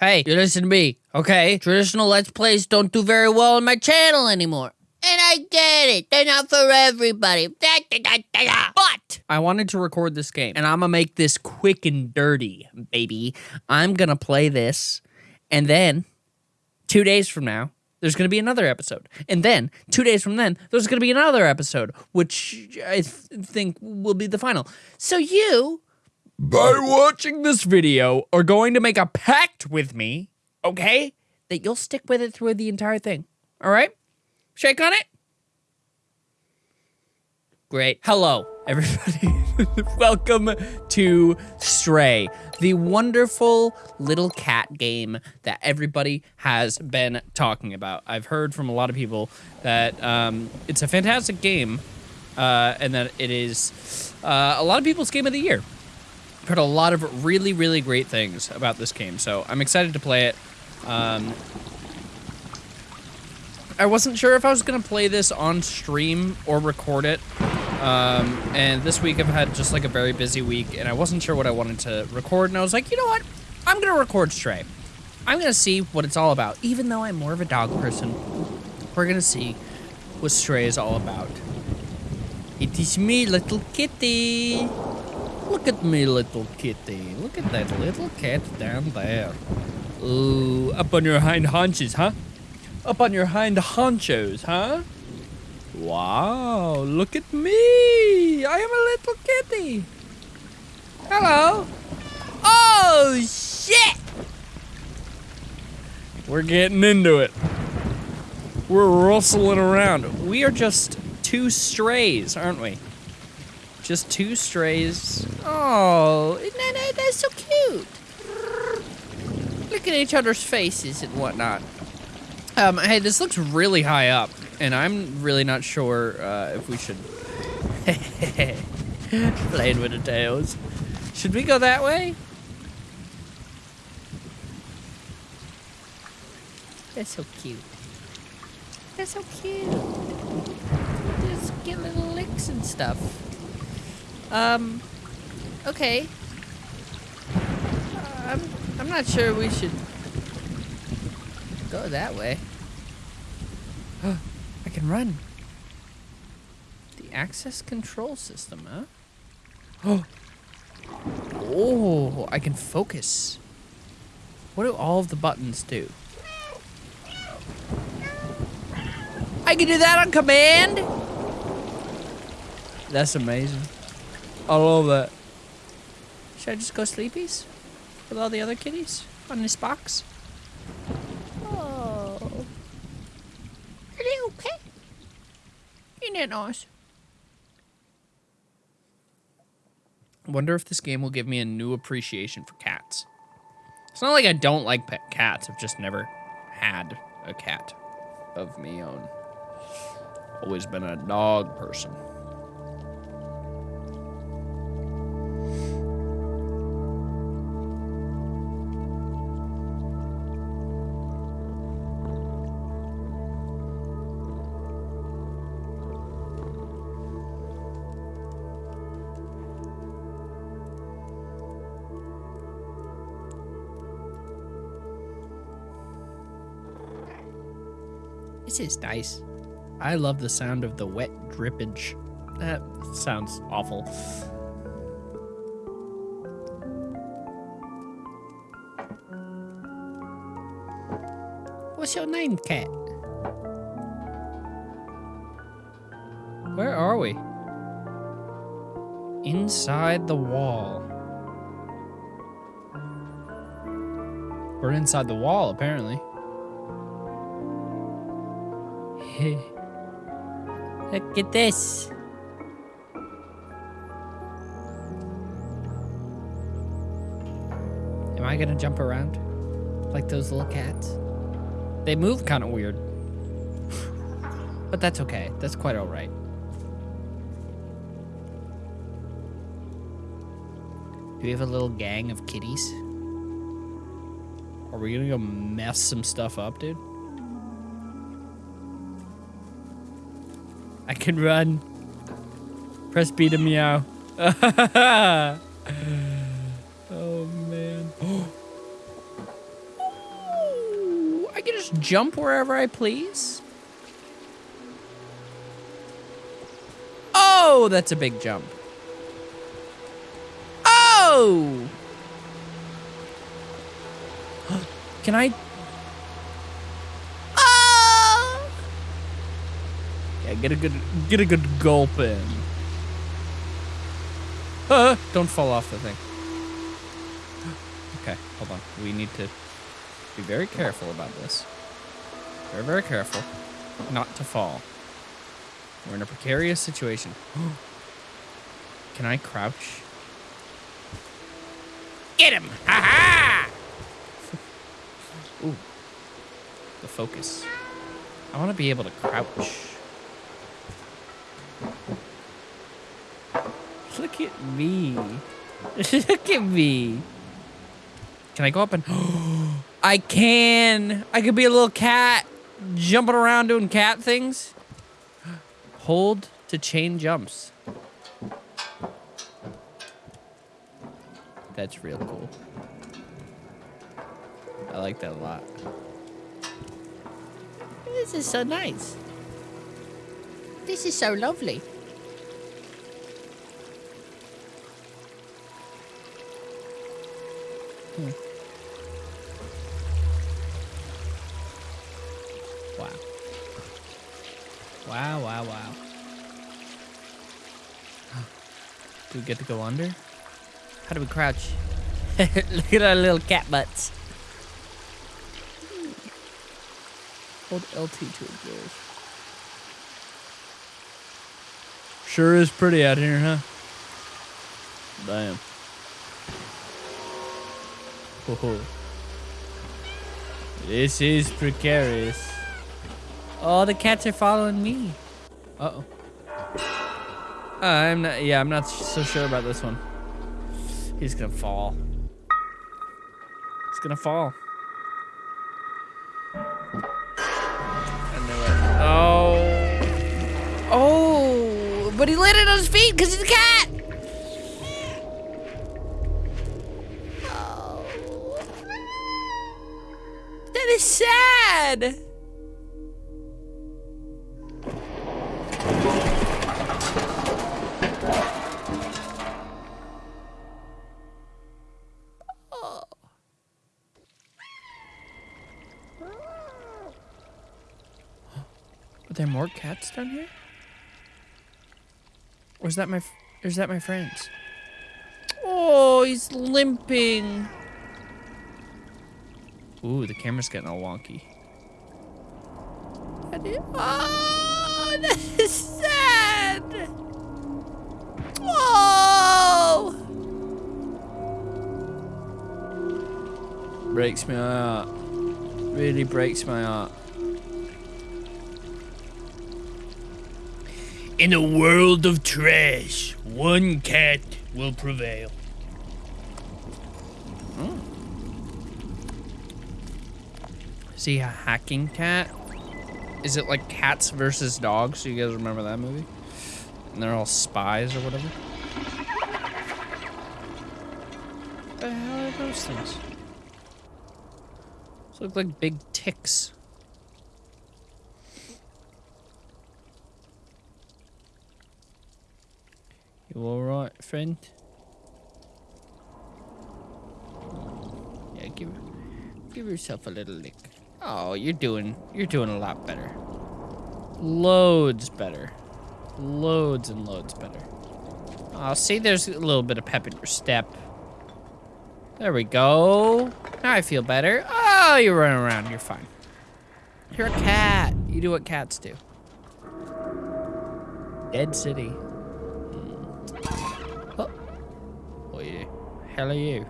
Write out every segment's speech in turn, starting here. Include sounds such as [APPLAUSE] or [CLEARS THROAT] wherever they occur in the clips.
Hey, you listen to me, okay? Traditional Let's Plays don't do very well on my channel anymore. And I get it. They're not for everybody. But I wanted to record this game, and I'm gonna make this quick and dirty, baby. I'm gonna play this, and then two days from now, there's gonna be another episode. And then two days from then, there's gonna be another episode, which I th- think will be the final. So you by watching this video are going to make a pact with me, okay? That you'll stick with it through the entire thing. All right? Shake on it. Great. Hello, everybody. [LAUGHS] Welcome to Stray, the wonderful little cat game that everybody has been talking about. I've heard from a lot of people that um, it's a fantastic game uh, and that it is uh, a lot of people's game of the year heard a lot of really, really great things about this game, so I'm excited to play it. Um, I wasn't sure if I was going to play this on stream or record it. Um, and this week I've had just like a very busy week, and I wasn't sure what I wanted to record, and I was like, you know what? I'm going to record Stray. I'm going to see what it's all about. Even though I'm more of a dog person, we're going to see what Stray is all about. It is me, little kitty. Look at me, little kitty. Look at that little cat down there. Ooh, up on your hind haunches, huh? Up on your hind honchos, huh? Wow, look at me. I am a little kitty. Hello. Oh, shit. We're getting into it. We're rustling around. We are just two strays, aren't we? Just two strays. Oh, they're so cute. Look at each other's faces and whatnot. Um, hey, this looks really high up, and I'm really not sure uh, if we should... [LAUGHS] Playing with the tails. Should we go that way? They're so cute. They're so cute. Just get little licks and stuff. Um, okay. Uh, I'm, I'm not sure we should go that way. [GASPS] I can run. The access control system, huh? Oh. [GASPS] Oh, I can focus. What do all of the buttons do? I can do that on command? That's amazing. I love that. Should I just go sleepies? With all the other kitties? On this box? Oh. Are they okay? Isn't that nice? Wonder if this game will give me a new appreciation for cats. It's not like I don't like pet cats. I've just never had a cat of me own. Always been a dog person. This is nice. I love the sound of the wet drippage. That sounds awful. What's your name, cat? Where are we? Inside the wall. We're inside the wall, apparently. Look at this. Am I gonna jump around? Like those little cats? They move kind of weird. but that's okay. That's quite alright. Do we have a little gang of kitties? Are we gonna go mess some stuff up, dude? I can run. Press B to meow. [LAUGHS] oh man. [GASPS] I can just jump wherever I please. Oh, that's a big jump. Oh! [GASPS] Can I? Oh! Yeah, get a good get a good gulp in. Uh, don't fall off the thing. Okay, hold on. We need to be very careful about this. Very, very careful not to fall. We're in a precarious situation. [GASPS] Can I crouch? Get him! Ha ha! [LAUGHS] Ooh. The focus. I want to be able to crouch. Look at me. [LAUGHS] Look at me. Can I go up and... [GASPS] I can! I could be a little cat jumping around doing cat things. [GASPS] Hold to chain jumps. That's real cool. I like that a lot. This is so nice. This is so lovely. Wow, wow, wow. Do we get to go under? How do we crouch? [LAUGHS] Look at our little cat butts. Hold LT to engage. Sure is pretty out here, huh? Damn. Oh. This is precarious. Oh, the cats are following me. Uh, I'm not, yeah, I'm not so sure about this one. He's gonna fall. He's gonna fall. I knew it. Oh. Oh, but he landed on his feet because he's a cat. Oh. That is sad. More cats down here? Or is that my, is that my friends? Oh, he's limping. Ooh, the camera's getting all wonky. Oh, [LAUGHS] that is sad. Oh. Breaks my heart. Really breaks my heart. In a world of trash, one cat will prevail. He a hacking cat? Is it like cats versus dogs? Do you guys remember that movie? And they're all spies or whatever. What the hell are those things? Those look like big ticks. You alright, friend? Yeah, give give yourself a little lick. Oh, you're doing you're doing a lot better. Loads better. Loads and loads better. Oh, see, there's a little bit of pep in your step. There we go. Now I feel better. Oh, you're running around. You're fine. You're a cat. You do what cats do. Dead City. Oh. oh are you? Hell are you?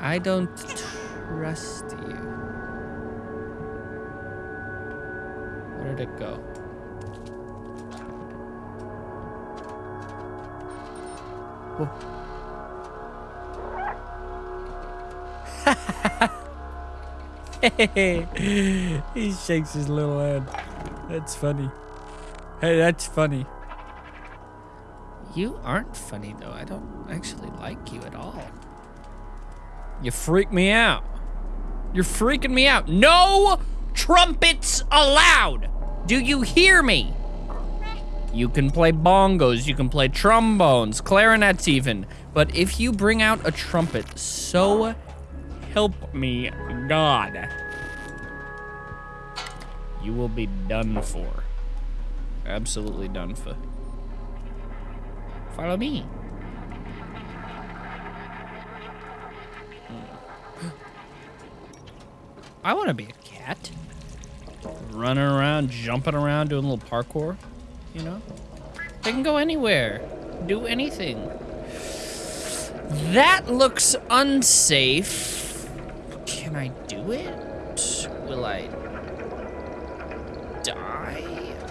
I don't trust you. Where did it go? Whoa. [LAUGHS] he shakes his little head. That's funny. Hey, that's funny. You aren't funny though. I don't actually like you at all. You freak me out. You're freaking me out. No trumpets allowed. Do you hear me? You can play bongos, you can play trombones, clarinets even. But if you bring out a trumpet, so help me God, you will be done for. Absolutely done for. Follow me. I want to be a cat. Running around, jumping around, doing a little parkour, you know? They can go anywhere, do anything. That looks unsafe. Can I do it? Will I die?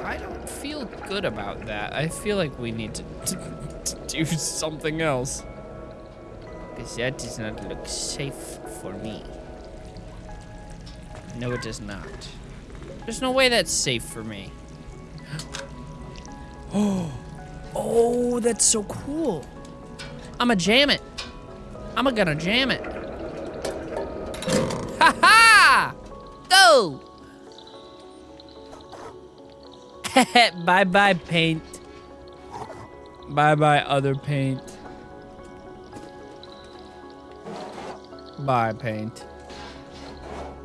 I don't feel good about that. I feel like we need to, [LAUGHS] to, to do something else. Because that does not look safe for me. No, it does not. There's no way that's safe for me. Oh, [GASPS] oh, that's so cool. I'ma jam it. I'ma gonna jam it. Ha ha! Go! [LAUGHS] bye bye paint. Bye bye other paint. Bye paint.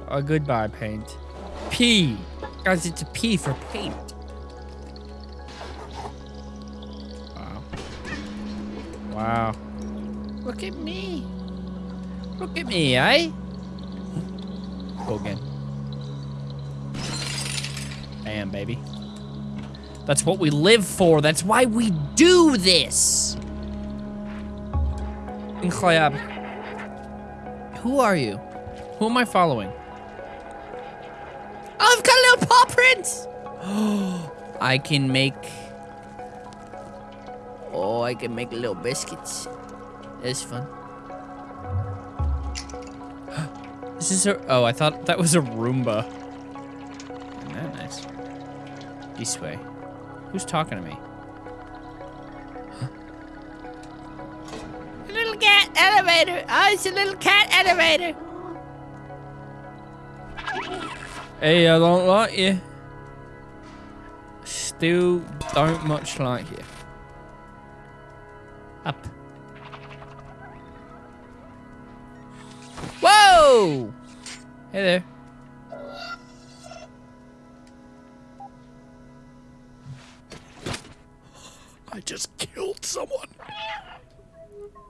A goodbye paint. P. Guys, it's a P for paint. Wow. Wow. Look at me. Look at me, eh? Go again. Bam, baby. That's what we live for. That's why we do this. Incroyable. Who are you? Who am I following? Oh, I've got a little paw prints. [GASPS] I can make. Oh, I can make little biscuits. It's fun. [GASPS] This is a. Oh, I thought that was a Roomba. Isn't that nice? This way. Who's talking to me? A little cat elevator. Oh, it's a little cat elevator. Hey, I don't like you. Still don't much like you. Up. Whoa! Hey there.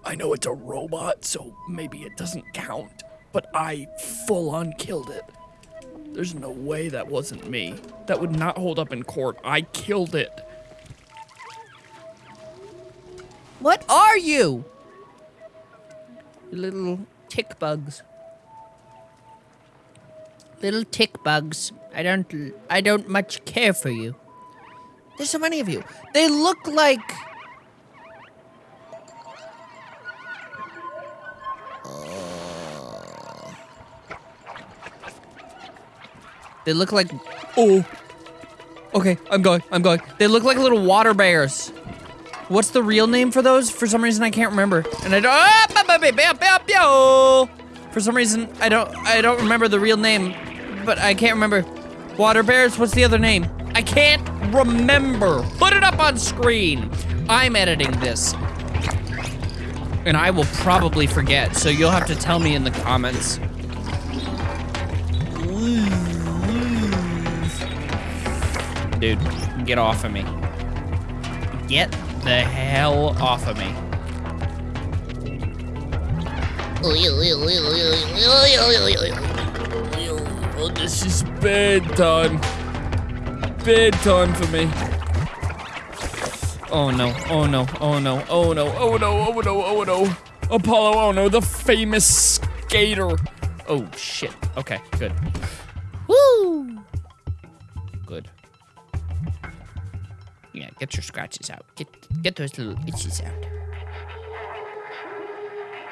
I know it's a robot, so maybe it doesn't count, but I full on killed it. There's no way that wasn't me. That would not hold up in court. I killed it. What are you? Little tick bugs. Little tick bugs. I don't I don't much care for you. There's so many of you. They look like They look like Oh. Okay, I'm going. I'm going. They look like little water bears. What's the real name for those? For some reason I can't remember. And I don't ah, ba. For some reason I don't I don't remember the real name, but I can't remember. Water bears, what's the other name? I can't remember. Put it up on screen. I'm editing this. And I will probably forget, so you'll have to tell me in the comments. Dude, get off of me. Get the hell off of me. Oh, this is bedtime. Bedtime for me. Oh no, oh no, oh no, oh no, Oh no, oh no, oh no. Apollo, oh no, the famous skater. oh shit. Okay, good. Woo! Yeah, get your scratches out. Get get those little itches out.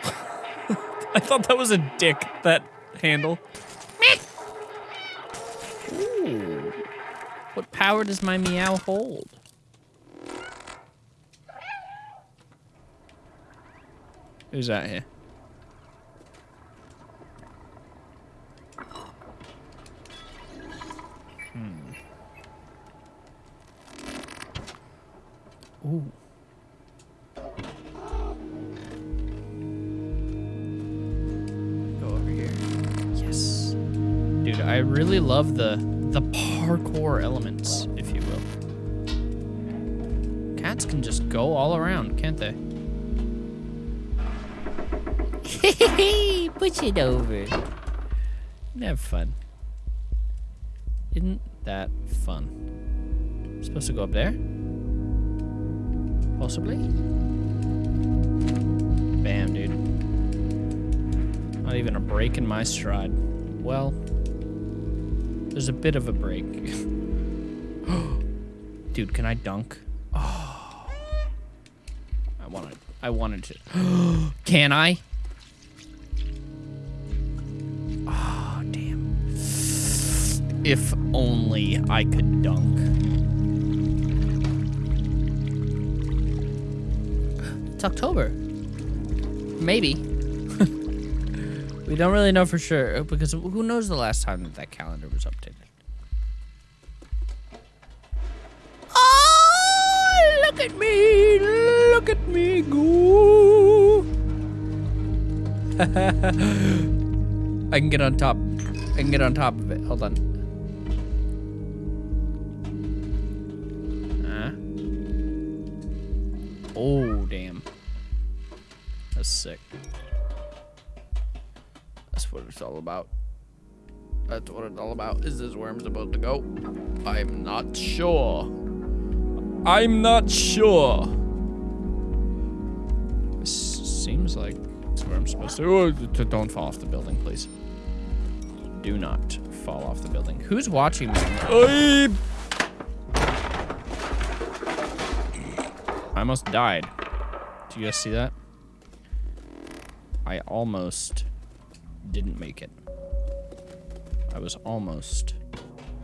[LAUGHS] I thought that was a dick, that handle. Ooh. What power does my meow hold? Who's out here? Ooh. Go over here. Yes. Dude, I really love the the parkour elements, if you will. Cats can just go all around, can't they? [LAUGHS] Push it over. Have fun. Isn't that fun? Supposed to go up there? Possibly? Bam, dude. Not even a break in my stride. Well, there's a bit of a break. [GASPS] dude, can I dunk? Oh. [GASPS] I wanted I wanted to. [GASPS] can I? Oh, damn. If only I could dunk. October. Maybe. [LAUGHS] we don't really know for sure because who knows the last time that that calendar was updated. Oh, look at me! Look at me go! [LAUGHS] I can get on top. I can get on top of it. Hold on. Uh. Oh. Sick. That's what it's all about. That's what it's all about. Is this where I'm supposed to go? I'm not sure. I'm not sure. This seems like it's where I'm supposed to. Oh, don't fall off the building, please. Do not fall off the building. Who's watching me? Oy! I almost died. Do you guys see that? I almost didn't make it. I was almost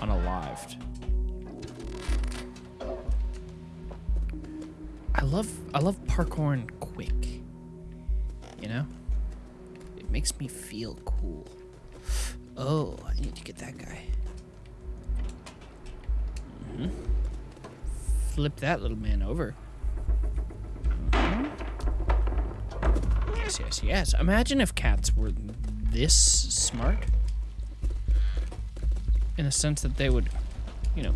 unalived. I love I love parkour and quick. You know? It makes me feel cool. Oh, I need to get that guy. Mhm. Flip that little man over. Yes, yes, yes. Imagine if cats were this smart. In the sense that they would, you know,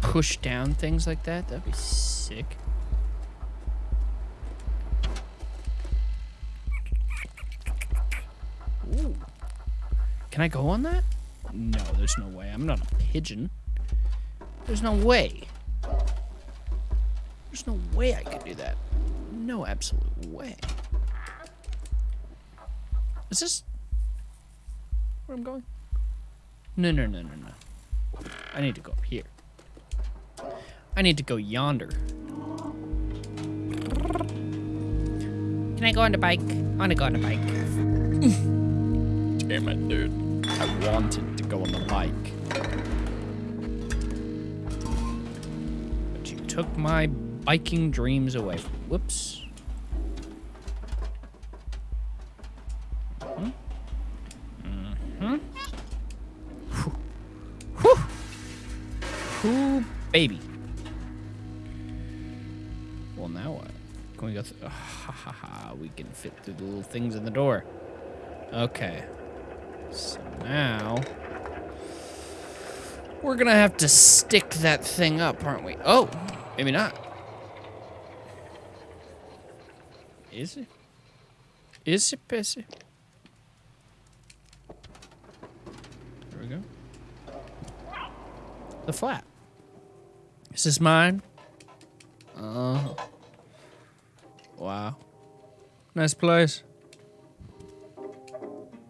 push down things like that. That'd be sick. Ooh. Can I go on that? No, there's no way. I'm not a pigeon. There's no way. There's no way I could do that. No absolute way. Is this where I'm going? No, no, no, no, no. I need to go up here. I need to go yonder. Can I go on the bike? I want to go on the bike. Damn it, dude. I wanted to go on the bike. But you took my biking dreams away. Whoops. Can we ha ha ha. We can fit through the little things in the door. Okay. So now. We're gonna have to stick that thing up, aren't we? Oh, maybe not. Is it? Is it pissy? There we go. The flat. Is this mine? Uh. Wow. Nice place.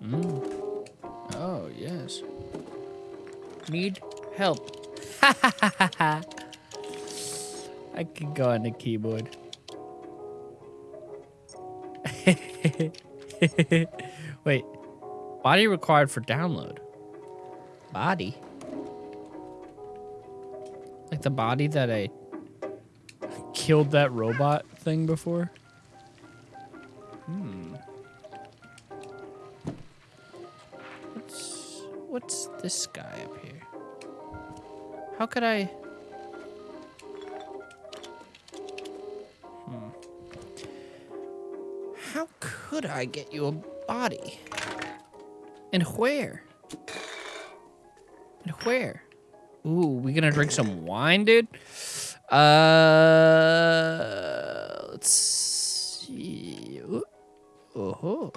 Mm. Oh, yes. Need help. [LAUGHS] I can go on the keyboard. [LAUGHS] Wait. Body required for download. Body? Like the body that I killed that robot thing before? Hmm. What's what's this guy up here? How could I? Hmm. How could I get you a body? And where? And where? Ooh, we gonna drink some wine, dude? Uh, let's see. Ooh. Oh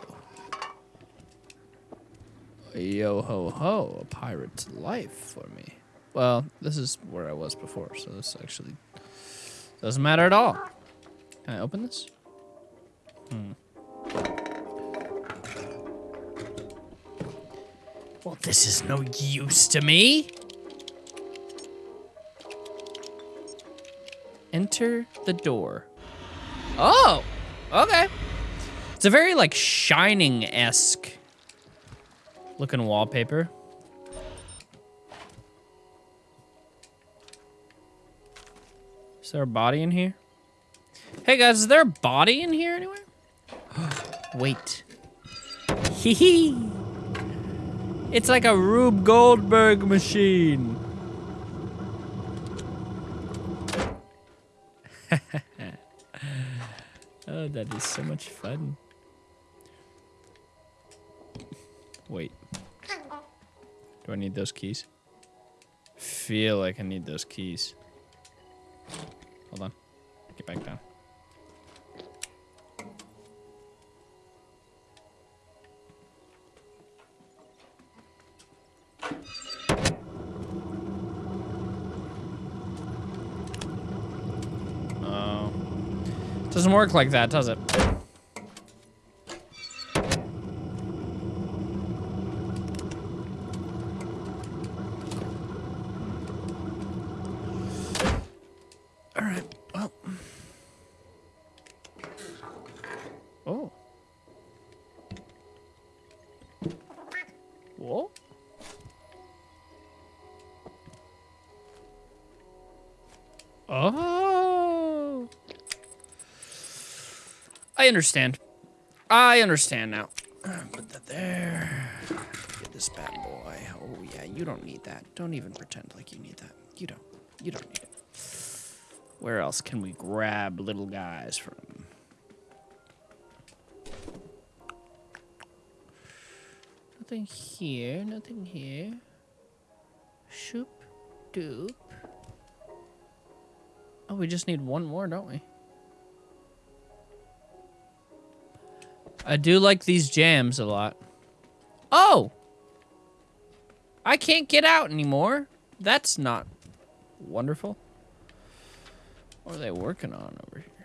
Yo ho ho, a pirate's life for me. Well, this is where I was before, so this actually doesn't matter at all. Can I open this? Hmm. Well, this is no use to me. Enter the door. Oh, okay. It's a very like shining-esque looking wallpaper. Is there a body in here? Hey guys, is there a body in here anywhere? [GASPS] Wait. Hee hee. It's like a Rube Goldberg machine. Oh, that is so much fun. Wait. Do I need those keys? Feel like I need those keys. Hold on. Get back down. Doesn't work like that, does it? Understand. I understand now. [CLEARS THROAT] Put that there. Get this bad boy. Oh yeah, you don't need that. Don't even pretend like you need that. You don't. You don't need it. Where else can we grab little guys from? Nothing here, nothing here. Shoop, doop. Oh, we just need one more, don't we? I do like these jams a lot. Oh! I can't get out anymore. That's not wonderful. What are they working on over here?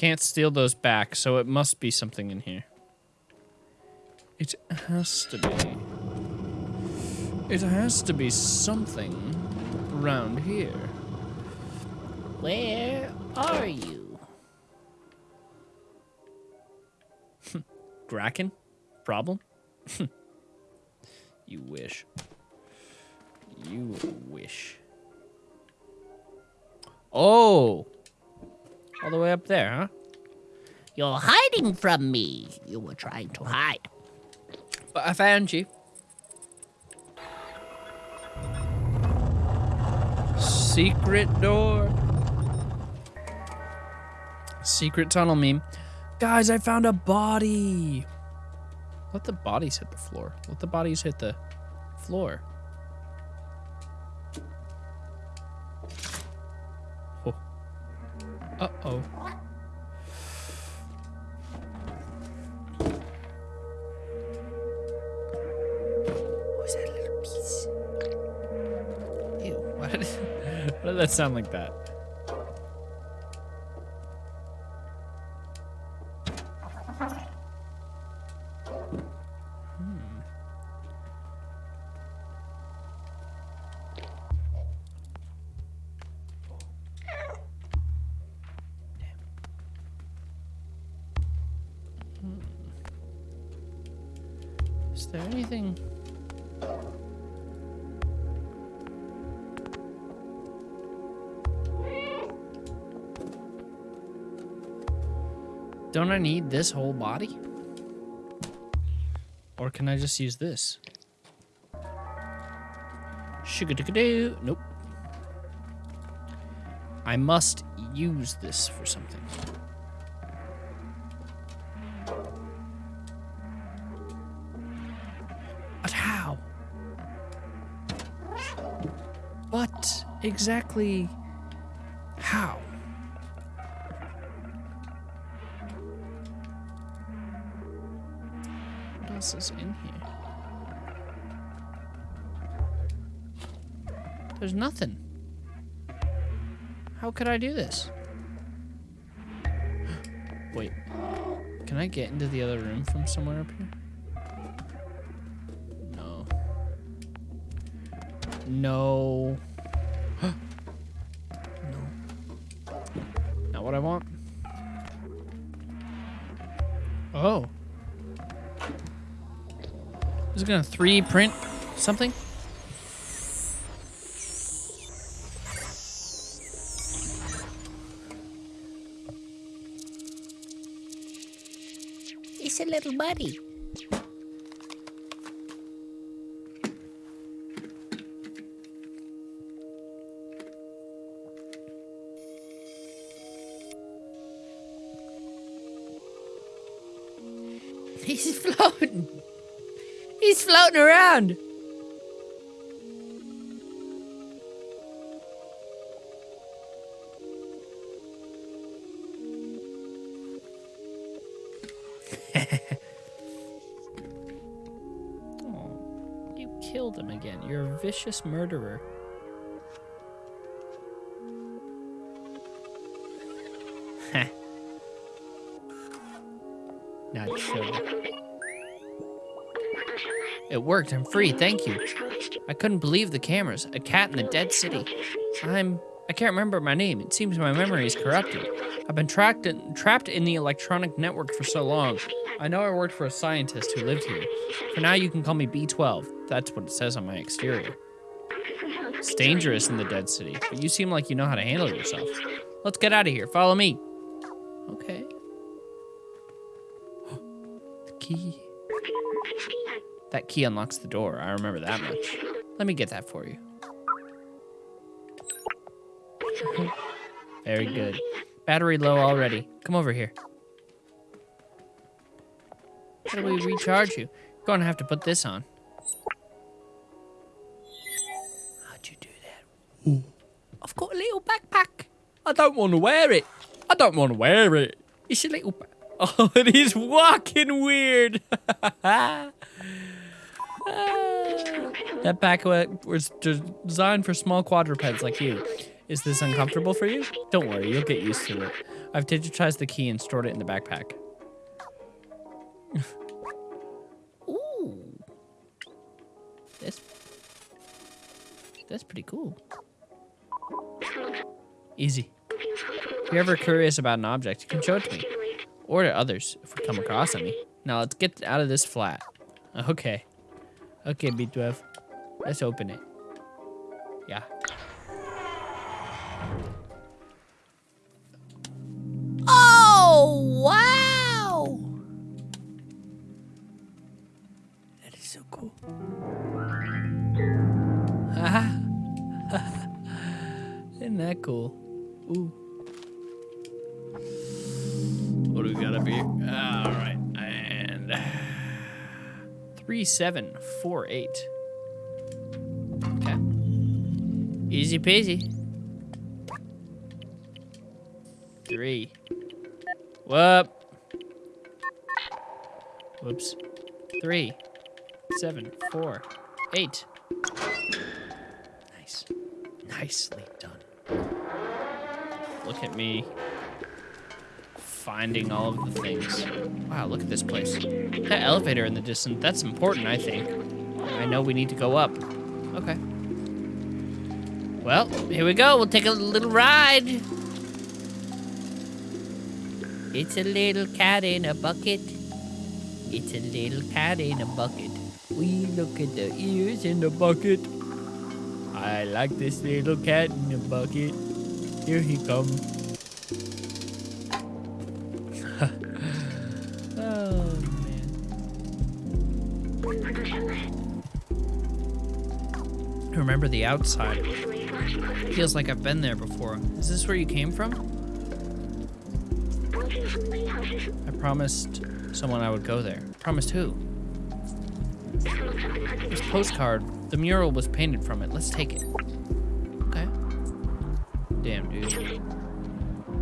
Can't steal those back, so it must be something in here. It has to be. It has to be something around here. Where are you? [LAUGHS] Graken? Problem? [LAUGHS] you wish. You wish. Oh! All the way up there, huh? You're hiding from me. You were trying to hide. But I found you. Secret door. Secret tunnel meme. Guys, I found a body. Let the bodies hit the floor. Let the bodies hit the floor. Uh-oh. What was that little piece? Ew. [LAUGHS] Why did, why did that sound like that? I need this whole body? Or can I just use this? Sugar-doo. Nope. I must use this for something. But how? What exactly There's nothing. How could I do this? [GASPS] Wait. Can I get into the other room from somewhere up here? No. No. [GASPS] no. Not what I want. Oh. Is it gonna 3D print something? Little [LAUGHS] buddy. He's floating. He's floating around. Vicious murderer. [LAUGHS] Not sure. It worked. I'm free. Thank you. I couldn't believe the cameras. A cat in the dead city. I'm. I can't remember my name. It seems my memory is corrupted. I've been trapped in, trapped in the electronic network for so long. I know I worked for a scientist who lived here. For now, you can call me B12. That's what it says on my exterior. It's dangerous in the dead city, but you seem like you know how to handle yourself. Let's get out of here. Follow me. Okay. the [GASPS] key. That key unlocks the door. I remember that much. Let me get that for you. Very good. Battery low already. Come over here. How do we recharge you? You're Gonna have to put this on. How'd you do that? I've got a little backpack. I don't want to wear it. I don't want to wear it. It's a little. [LAUGHS] Oh, it is walking weird. [LAUGHS] that backpack was designed for small quadrupeds like you. Is this uncomfortable for you? Don't worry, you'll get used to it. I've digitized the key and stored it in the backpack. [LAUGHS] That's That's pretty cool. Easy. If you're ever curious about an object, you can show it to me. Or to others if we come across any. Now let's get out of this flat. Okay. Okay, B12. Let's open it. Yeah. Oh, wow. That is so cool. [LAUGHS] Isn't that cool? Ooh. What do we got up here? All right, and three seven four eight. Okay. Easy peasy. Three. Whoop. Whoops. Three, seven, four, eight. Nice. Nicely done. Look at me finding all of the things. Wow, look at this place. That elevator in the distance, that's important, I think. I know we need to go up. Okay. Well, here we go. We'll take a little ride. It's a little cat in a bucket. It's a little cat in a bucket. We look at the ears in the bucket. I like this little cat in the bucket. Here he comes. [LAUGHS] oh, man. Remember the outside. Feels like I've been there before. Is this where you came from? I promised someone I would go there. Promised who? This postcard the mural was painted from it. Let's take it. Okay. Damn, dude.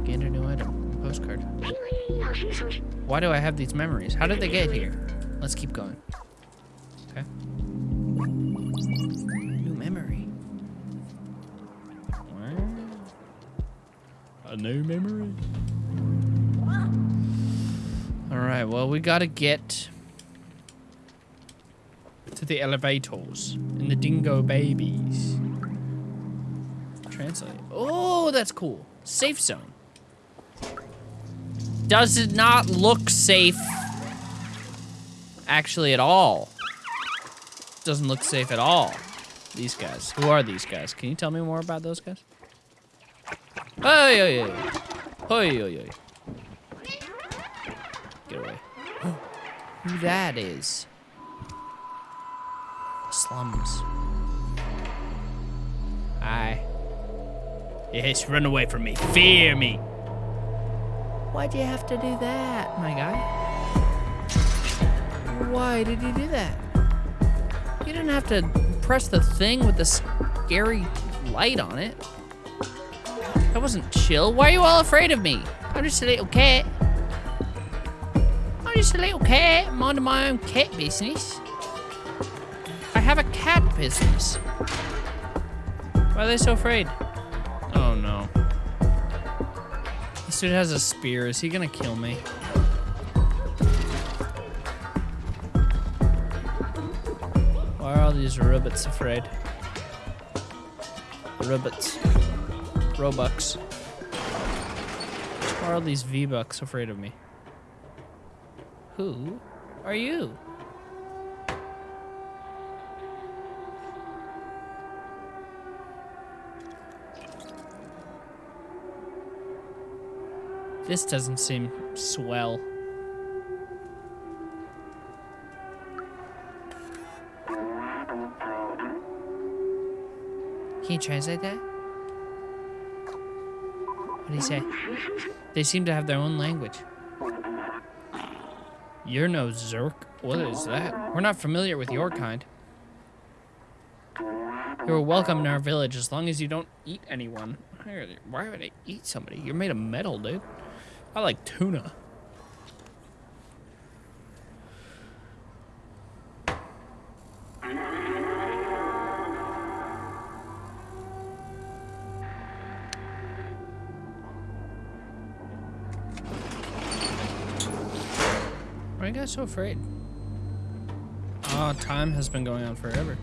Gained a new item. Postcard. Why do I have these memories? How did they get here? Let's keep going. Okay. New memory. A new memory? Alright, well, we gotta get to the elevators and the dingo babies. Translate. Oh, that's cool. Safe zone. Does it not look safe? Actually, at all. Doesn't look safe at all. These guys. Who are these guys? Can you tell me more about those guys? Oh, yeah, yeah. Oh, yeah, yeah. Get away. [GASPS] Who that is? Slums. Hi. Yes, run away from me. Fear me. why do you have to do that, my guy? Why did you do that? You didn't have to press the thing with the scary light on it. That wasn't chill. Why are you all afraid of me? I'm just a little cat. I'm just a little cat. Minding my own cat business. Have a cat business. Why are they so afraid? Oh no. This dude has a spear. Is he gonna kill me? Why are all these rabbits afraid? Rabbits. Robux. Why are all these V-Bucks afraid of me? Who are you? This doesn't seem swell. Can you translate that? What do you say? They seem to have their own language. You're no Zurk. What is that? We're not familiar with your kind. You're welcome in our village as long as you don't eat anyone. Why would I eat somebody? You're made of metal, dude. I like tuna. Why are you guys so afraid? Oh, time has been going on forever.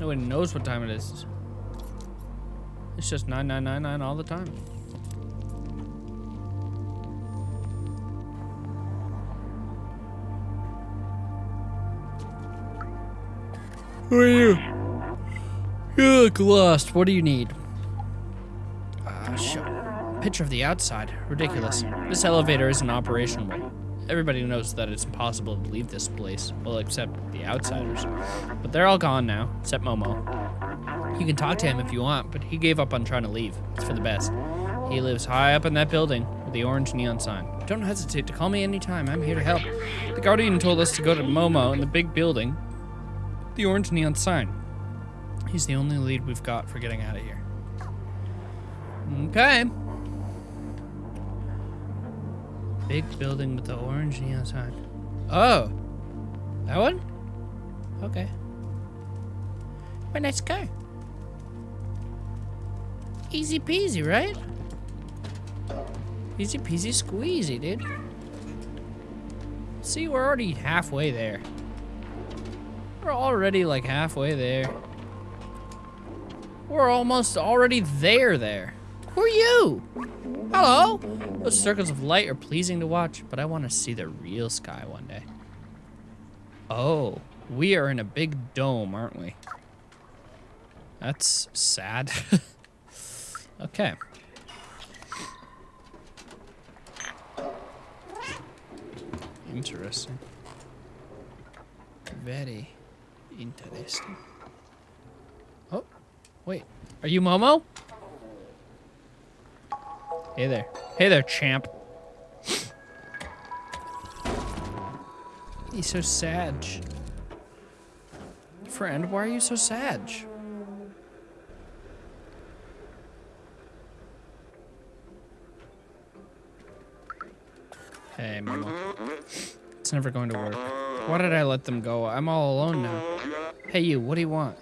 Nobody knows what time it is. It's just 9999 all the time. Who are you? You look lost. What do you need? Ah, shut up. Picture of the outside. Ridiculous. This elevator isn't operational. Everybody knows that it's impossible to leave this place. Well, except the outsiders. But they're all gone now, except Momo. You can talk to him if you want, but he gave up on trying to leave. It's for the best. He lives high up in that building with the orange neon sign. Don't hesitate to call me anytime. I'm here to help. The Guardian told us to go to Momo in the big building. The orange neon sign. He's the only lead we've got for getting out of here. Okay. Big building with the orange neon sign. Oh. That one? Okay. Well, let's go. Easy peasy, right? Easy peasy squeezy, dude. See, we're already halfway there. We're already like halfway there. We're almost already there there. Who are you? Hello? Those circles of light are pleasing to watch, but I want to see the real sky one day. Oh, we are in a big dome, aren't we? That's sad. [LAUGHS] okay. Interesting. Very interesting. Oh. Wait, are you Momo? Hey there. Hey there, champ. He's so sad. Friend, why are you so sad? Hey, Momo. It's never going to work. Why did I let them go? I'm all alone now. Hey, you, what do you want?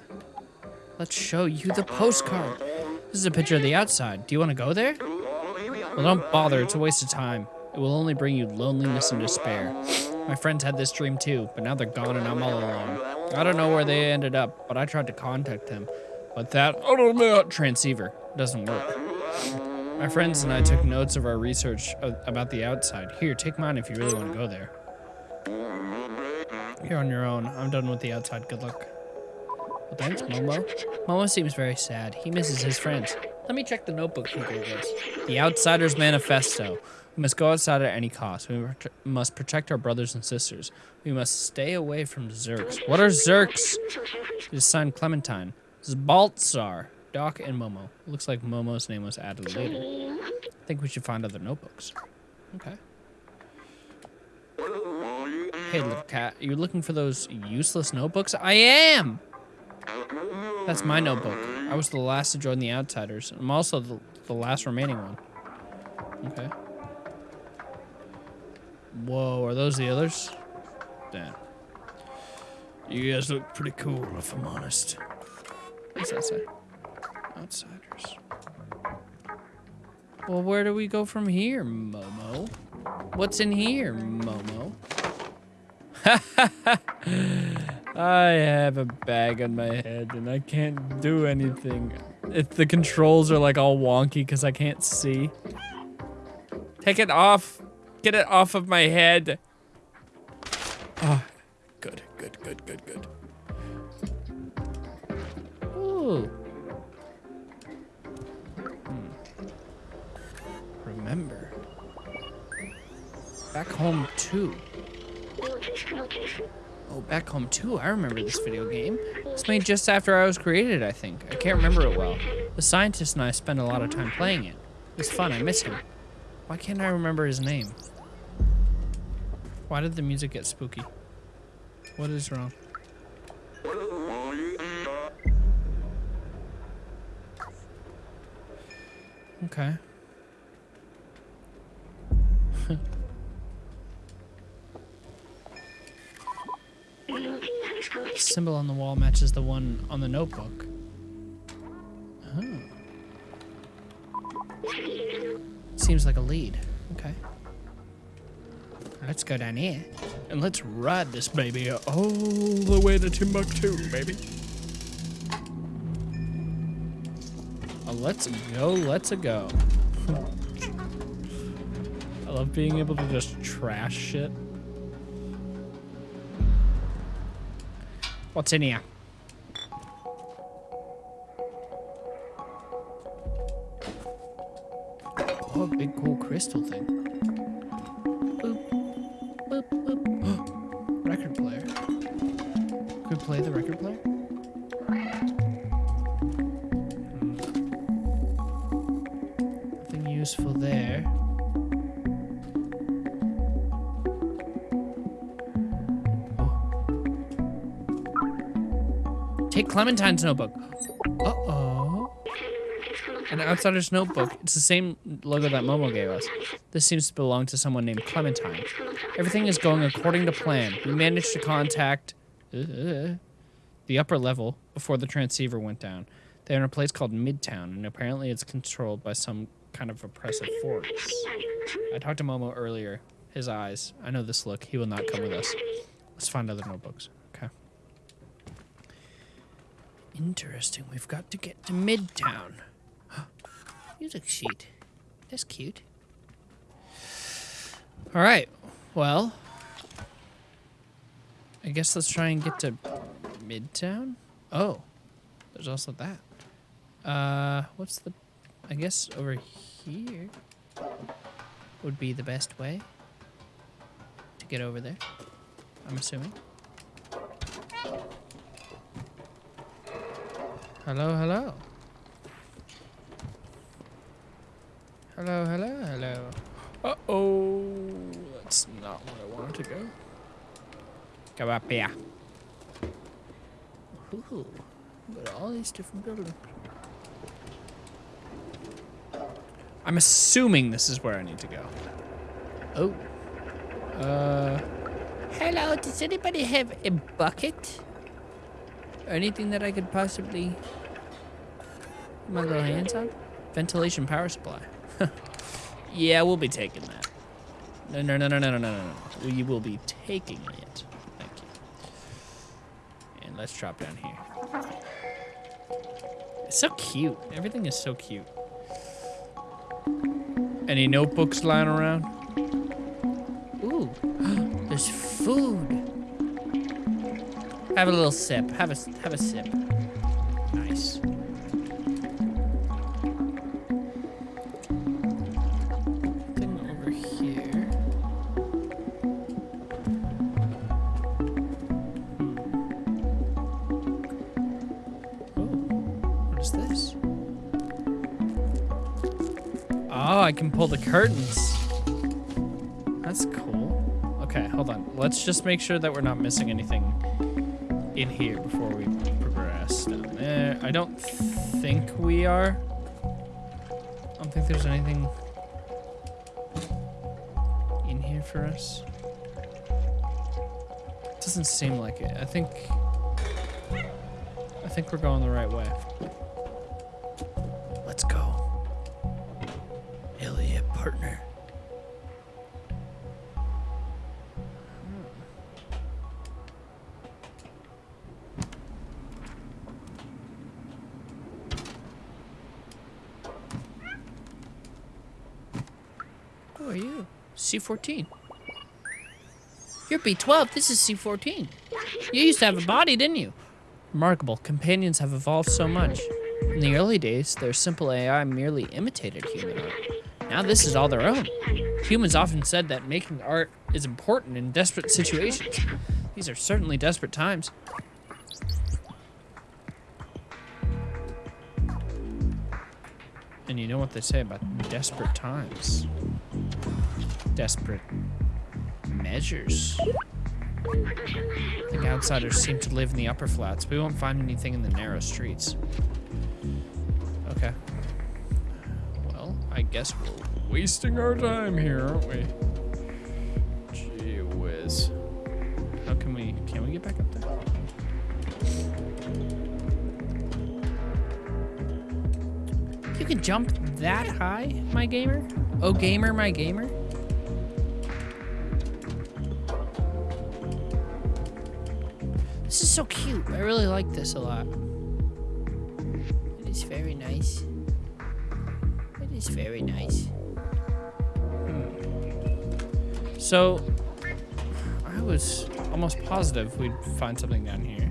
Let's show you the postcard. This is a picture of the outside. Do you want to go there? Well, don't bother. It's a waste of time. It will only bring you loneliness and despair. My friends had this dream too, but now they're gone and I'm all alone. I don't know where they ended up, but I tried to contact them. But that transceiver doesn't work. My friends and I took notes of our research uh, about the outside. Here, take mine if you really want to go there. You're on your own. I'm done with the outside. Good luck. Well, thanks, Momo. Momo seems very sad. He misses his friends. Let me check the notebook he gave us. The Outsider's Manifesto. We must go outside at any cost. We must protect our brothers and sisters. We must stay away from Zurks. What are Zurks? It is signed Clementine. Zbaltazar, Doc, and Momo. Looks like Momo's name was added later. I think we should find other notebooks. Okay. Hey, little cat, are you looking for those useless notebooks? I am! That's my notebook. I was the last to join the Outsiders. I'm also the, the last remaining one. Okay. Whoa, are those the others? Damn. You guys look pretty cool, if I'm honest. What's that say? Outsiders. Well, where do we go from here, Momo? What's in here, Momo? [LAUGHS] I have a bag on my head and I can't do anything. If the controls are like all wonky because I can't see. Take it off. Get it off of my head. Oh, good, good, good, good, good. Ooh. Hmm. Remember. Back home too. Oh, back home too. I remember this video game. It's made just after I was created, I think. I can't remember it well. The scientist and I spent a lot of time playing it. It was fun. I miss him. Why can't I remember his name? Why did the music get spooky? What is wrong? Okay. [LAUGHS] The symbol on the wall matches the one on the notebook. Oh. Seems like a lead. Okay. Let's go down here. And let's ride this baby all the way to Timbuktu, baby. Oh, let's go, let's go. I love being able to just trash shit. What's in here? Oh, big cool crystal thing. Clementine's notebook. Uh-oh. An outsider's notebook. It's the same logo that Momo gave us. This seems to belong to someone named Clementine. Everything is going according to plan. We managed to contact uh, the upper level before the transceiver went down. They're in a place called Midtown, and apparently it's controlled by some kind of oppressive force. I talked to Momo earlier. His eyes. I know this look. He will not come with us. Let's find other notebooks. Interesting. We've got to get to Midtown. [GASPS] Music sheet. That's cute. All right. Well, I guess let's try and get to Midtown. Oh, there's also that. Uh, what's the? I guess over here would be the best way to get over there. I'm assuming. Hello, hello. Hello, hello, hello. Uh-oh. That's not where I wanted to go. Go up here. Ooh, got all these different buildings. I'm assuming this is where I need to go. Oh. Uh. Hello, does anybody have a bucket? anything that I could possibly my little hands on? Ventilation power supply. [LAUGHS] yeah, we'll be taking that. No, no, no, no, no, no, no, no. We will be taking it. Thank you. And let's drop down here. It's so cute. Everything is so cute. Any notebooks lying around? Ooh, [GASPS] there's food. Have a little sip. Have a have a sip. Nice. Thing over here. Oh, what is this? Oh, I can pull the curtains. That's cool. Okay, hold on. Let's just make sure that we're not missing anything in here before we progress down there. I don't think we are. I don't think there's anything in here for us. Doesn't seem like it. I think I think we're going the right way. C14. You're B12. This is C14. You used to have a body, didn't you? Remarkable. Companions have evolved so much. In the early days, their simple AI merely imitated human. Now this is all their own. Humans often said that making art is important in desperate situations. These are certainly desperate times. And you know what they say about desperate times? Desperate measures. Think outsiders seem to live in the upper flats. We won't find anything in the narrow streets. Okay. Well, I guess we're wasting our time here, aren't we? Gee whiz. How can we, can we get back up there? You can jump that high, my gamer? Oh, gamer, my gamer? Really like this a lot. It is very nice. It is very nice. So, I was almost positive we'd find something down here.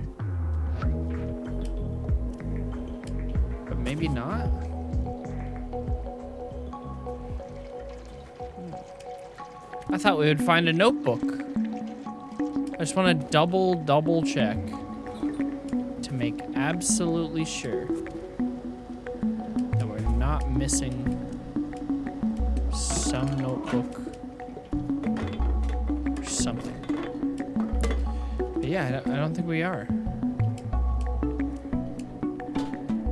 But maybe not? Hmm. I thought we would find a notebook. I just want to double, double check make absolutely sure that we're not missing some notebook or something. But yeah, I don't, think we are.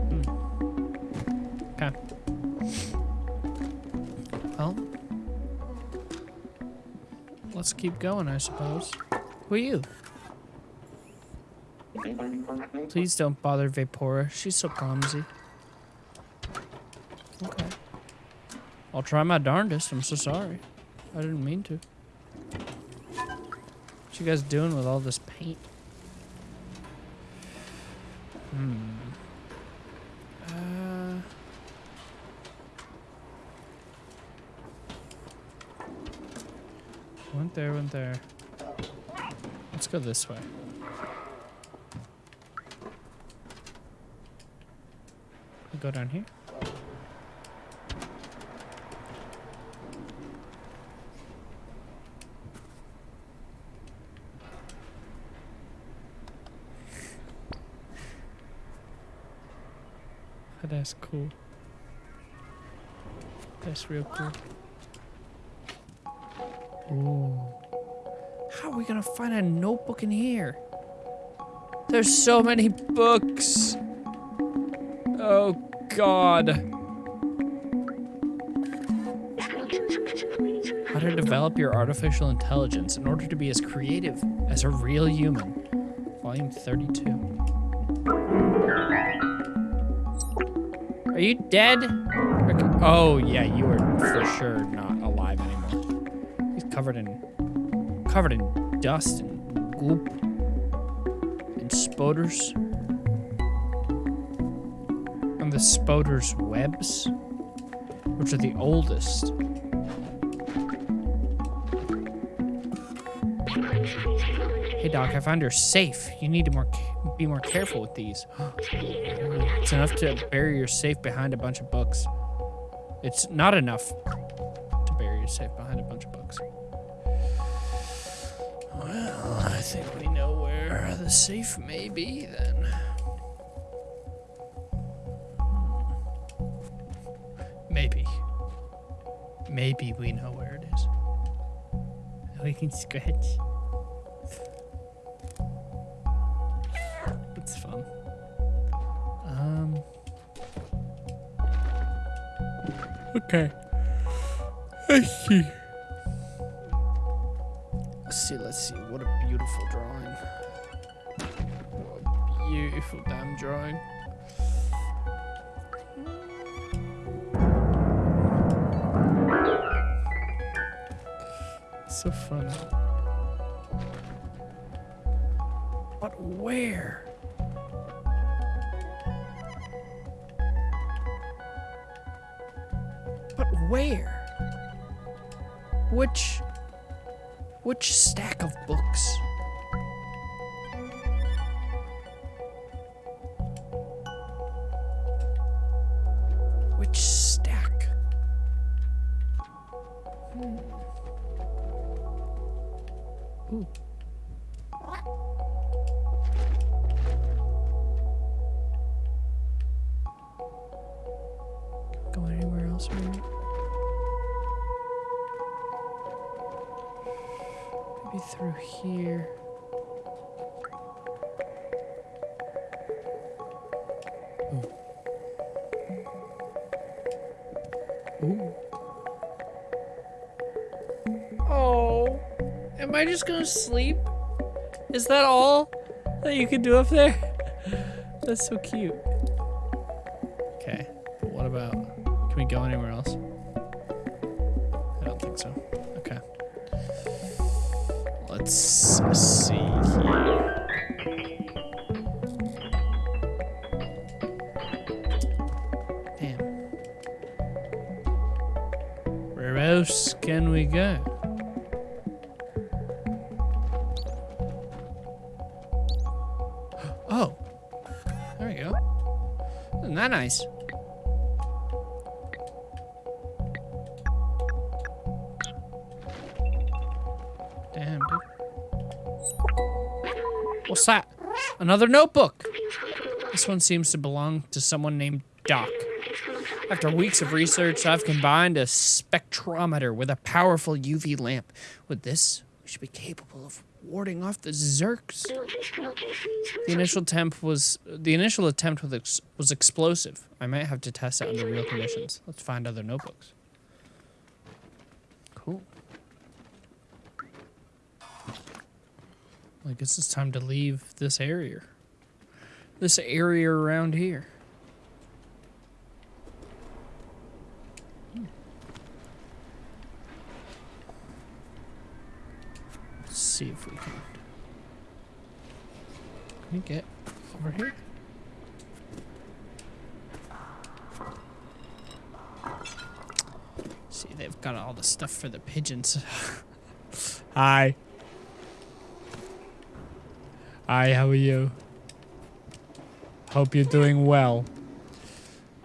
Hmm. Okay. Well, let's keep going, I suppose. Who are you? Please don't bother Vapora. She's so clumsy. Okay. I'll try my darndest. I'm so sorry. I didn't mean to. What you guys doing with all this paint? Hmm. Uh. Went there, went there. Let's go this way. Go down here. Ah, that's cool. That's real cool. Ooh. How are we gonna find a notebook in here? There's so many books. Oh God. How to develop your artificial intelligence in order to be as creative as a real human. Volume 32. Are you dead? Oh, yeah, you are for sure not alive anymore. He's covered in covered in dust and goop and spoders. The spoders webs, which are the oldest. Hey Doc, I found your safe. You need to more be more careful with these. it's enough to bury your safe behind a bunch of books. It's not enough to bury your safe behind a bunch of books. Well, I think we know where the safe may be then. Maybe we know where it is. We can scratch. It's fun. Um. Okay. Let's see. Let's see, let's see. What a beautiful drawing. What a beautiful damn drawing. Go anywhere else, maybe? Maybe through here. Ooh. Ooh. Oh, am I just gonna sleep? Is that all that you can do up there? That's so cute. Okay, but what about? Can we go anywhere else? I don't think so. Okay. Let's see Another notebook. This one seems to belong to someone named Doc. After weeks of research, I've combined a spectrometer with a powerful UV lamp. With this, we should be capable of warding off the Zurks. The initial attempt was the initial attempt ex, was explosive. I might have to test it under real conditions. Let's find other notebooks. Cool. I guess it's time to leave this area. This area around here. Let's see if we can. Can we get over here? See, they've got all the stuff for the pigeons. [LAUGHS] Hi. Hi, how are you? Hope you're doing well.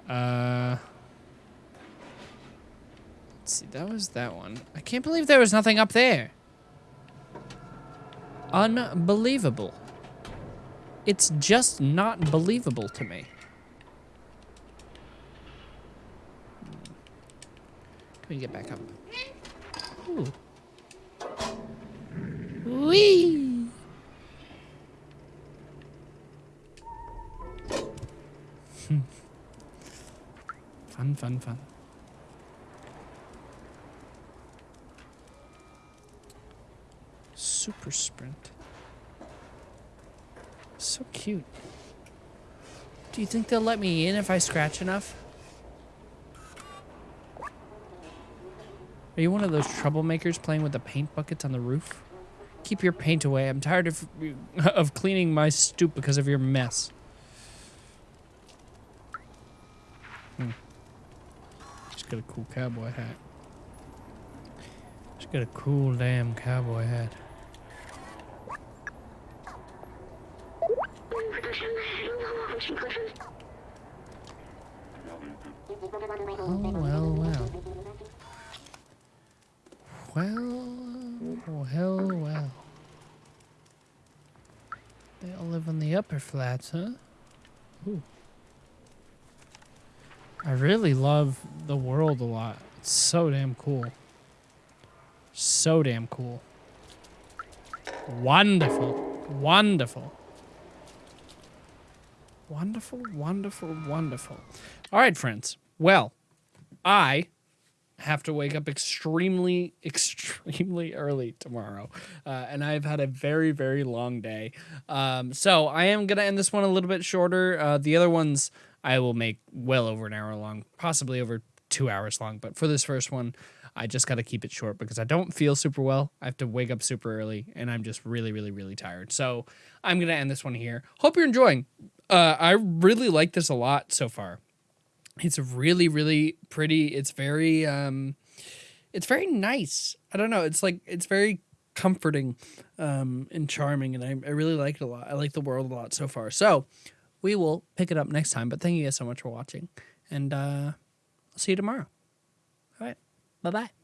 Uh. Let's see, that was that one. I can't believe there was nothing up there. Unbelievable. It's just not believable to me. Can we get back up? Ooh. Wee. Fun, fun, fun. Super sprint. So cute. Do you think they'll let me in if I scratch enough? Are you one of those troublemakers playing with the paint buckets on the roof? Keep your paint away. I'm tired of [LAUGHS] of cleaning my stoop because of your mess. She's got a cool cowboy hat. She's got a cool damn cowboy hat. Oh, well, well. Well, oh, well, well. They all live on the upper flats, huh? Ooh. I really love the world a lot. It's so damn cool. So damn cool. Wonderful. Wonderful. Wonderful, wonderful, wonderful. All right, friends. Well, I have to wake up extremely, [LAUGHS] extremely early tomorrow. Uh, and I've had a very, very long day. Um, so I am going to end this one a little bit shorter. Uh, the other ones I will make well over an hour long, possibly over two hours long. But for this first one, I just got to keep it short because I don't feel super well. I have to wake up super early and I'm just really, really, really tired. So I'm going to end this one here. Hope you're enjoying. Uh, I really like this a lot so far. It's really, really pretty. It's very, um, it's very nice. I don't know. It's like it's very comforting, um, and charming, and I, I really like it a lot. I like the world a lot so far. So we will pick it up next time. But thank you guys so much for watching, and uh, I'll see you tomorrow. All right. Bye bye.